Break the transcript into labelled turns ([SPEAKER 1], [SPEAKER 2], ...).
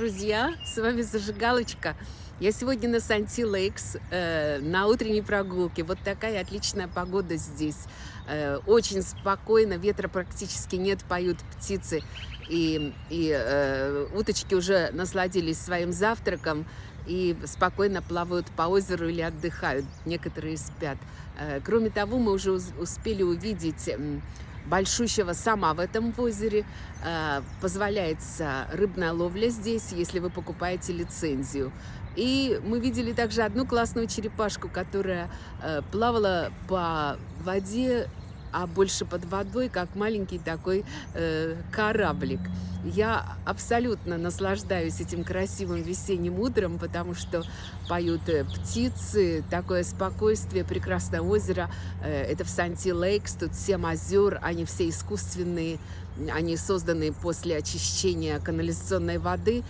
[SPEAKER 1] Друзья, с вами Зажигалочка. Я сегодня на Санти Лейкс, э, на утренней прогулке. Вот такая отличная погода здесь. Э, очень спокойно, ветра практически нет, поют птицы. И, и э, уточки уже насладились своим завтраком и спокойно плавают по озеру или отдыхают. Некоторые спят. Э, кроме того, мы уже успели увидеть большущего сама в этом озере. Э, позволяется рыбная ловля здесь, если вы покупаете лицензию. И мы видели также одну классную черепашку, которая э, плавала по воде а больше под водой, как маленький такой э, кораблик. Я абсолютно наслаждаюсь этим красивым весенним утром, потому что поют э, птицы, такое спокойствие, прекрасное озеро. Э, это в Санти-Лейкс, тут семь озер, они все искусственные, они созданы после очищения канализационной воды.